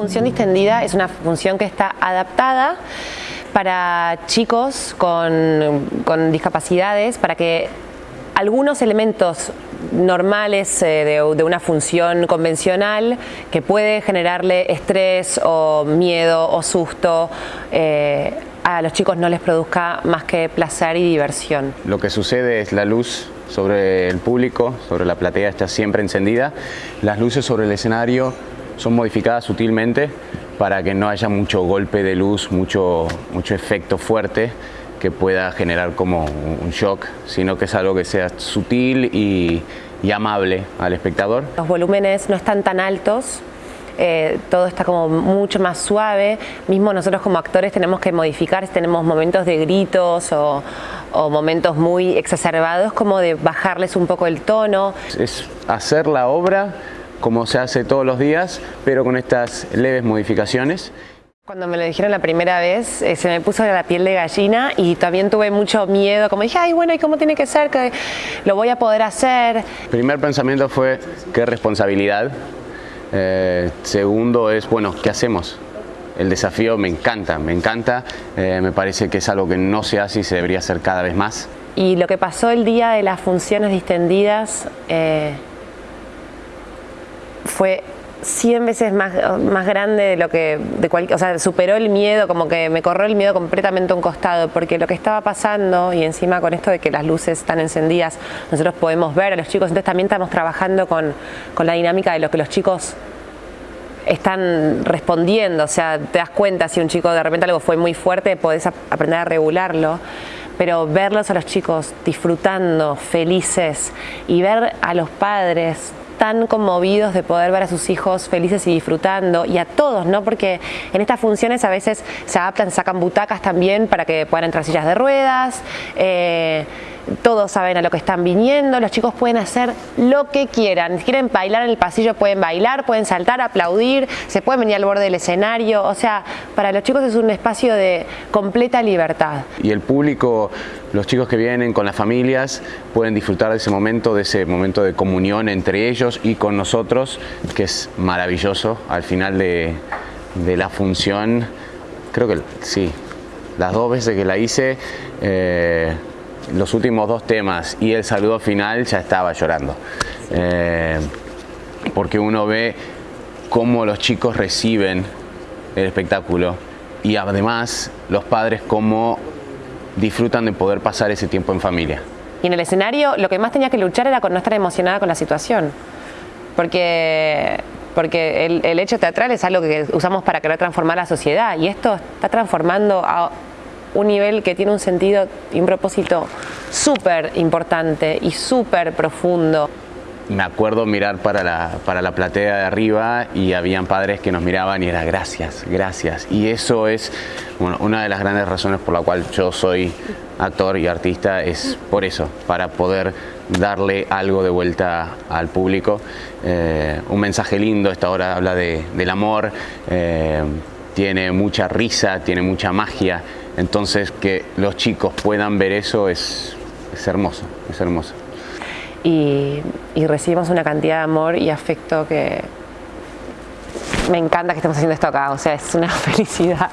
función distendida es una función que está adaptada para chicos con, discapacidades, para que algunos elementos normales eh, de, una función convencional que puede generarle estrés o miedo o susto, eh, a los chicos no les produzca más que placer y diversión. Lo que sucede es la luz sobre el público, sobre la platea está siempre encendida, las luces sobre el escenario son modificadas sutilmente para que no haya mucho golpe de luz, mucho, mucho efecto fuerte que pueda generar como un shock, sino que es algo que sea sutil y, amable al espectador. Los volúmenes no están tan altos, eh, todo está como mucho más suave, mismo nosotros como actores tenemos que modificar, si tenemos momentos de gritos o, o, momentos muy exacerbados, como de bajarles un poco el tono. Es hacer la obra como se hace todos los días, pero con estas leves modificaciones. Cuando me lo dijeron la primera vez, eh, se me puso la piel de gallina y también tuve mucho miedo, como dije, ay, bueno, ¿y cómo tiene que ser? que lo voy a poder hacer? El primer pensamiento fue, qué responsabilidad. Eh, segundo es, bueno, ¿qué hacemos? El desafío me encanta, me encanta, eh, me parece que es algo que no se hace y se debería hacer cada vez más. Y lo que pasó el día de las funciones distendidas, fue 100 veces más, más grande de lo que, de cualquier, o sea, superó el miedo, como que me corrió el miedo completamente a un costado, porque lo que estaba pasando, y encima con esto de que las luces están encendidas, nosotros podemos ver a los chicos, entonces también estamos trabajando con, con la dinámica de lo que los chicos están respondiendo, o sea, te das cuenta si un chico de repente algo fue muy fuerte, podés aprender a regularlo, pero verlos a los chicos disfrutando, felices, y ver a los padres tan conmovidos de poder ver a sus hijos felices y disfrutando, y a todos, ¿no? Porque en estas funciones a veces se adaptan, sacan butacas también para que puedan entrar sillas de ruedas, eh, todos saben a lo que están viniendo, los chicos pueden hacer lo que quieran, si quieren bailar en el pasillo pueden bailar, pueden saltar, aplaudir, se pueden venir al borde del escenario, o sea, para los chicos es un espacio de completa libertad. Y el público, los chicos que vienen con las familias pueden disfrutar de ese momento, de ese momento de comunión entre ellos y con nosotros, que es maravilloso. Al final de, la función, creo que sí, las dos veces que la hice, eh, los últimos dos temas y el saludo final ya estaba llorando. Eh, porque uno ve cómo los chicos reciben el espectáculo y además los padres cómo disfrutan de poder pasar ese tiempo en familia. Y en el escenario lo que más tenía que luchar era con no estar emocionada con la situación. Porque, porque el, el hecho teatral es algo que usamos para querer transformar la sociedad y esto está transformando a un nivel que tiene un sentido y un propósito súper importante y súper profundo. Me acuerdo mirar para la, para la platea de arriba y habían padres que nos miraban y era gracias, gracias. Y eso es una de las grandes razones por la cual yo soy actor y artista, es por eso, para poder darle algo de vuelta al público. Eh, un mensaje lindo, esta hora habla de, del amor, eh, tiene mucha risa, tiene mucha magia, entonces que los chicos puedan ver eso es, hermoso, es hermoso. Y, recibimos una cantidad de amor y afecto que me encanta que estemos haciendo esto acá, o sea, es una felicidad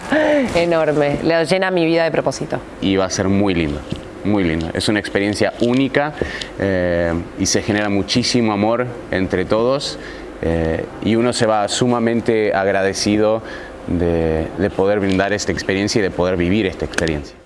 enorme, le llena mi vida de propósito. Y va a ser muy lindo, muy lindo, es una experiencia única eh, y se genera muchísimo amor entre todos eh, y uno se va sumamente agradecido de, poder brindar esta experiencia y de poder vivir esta experiencia.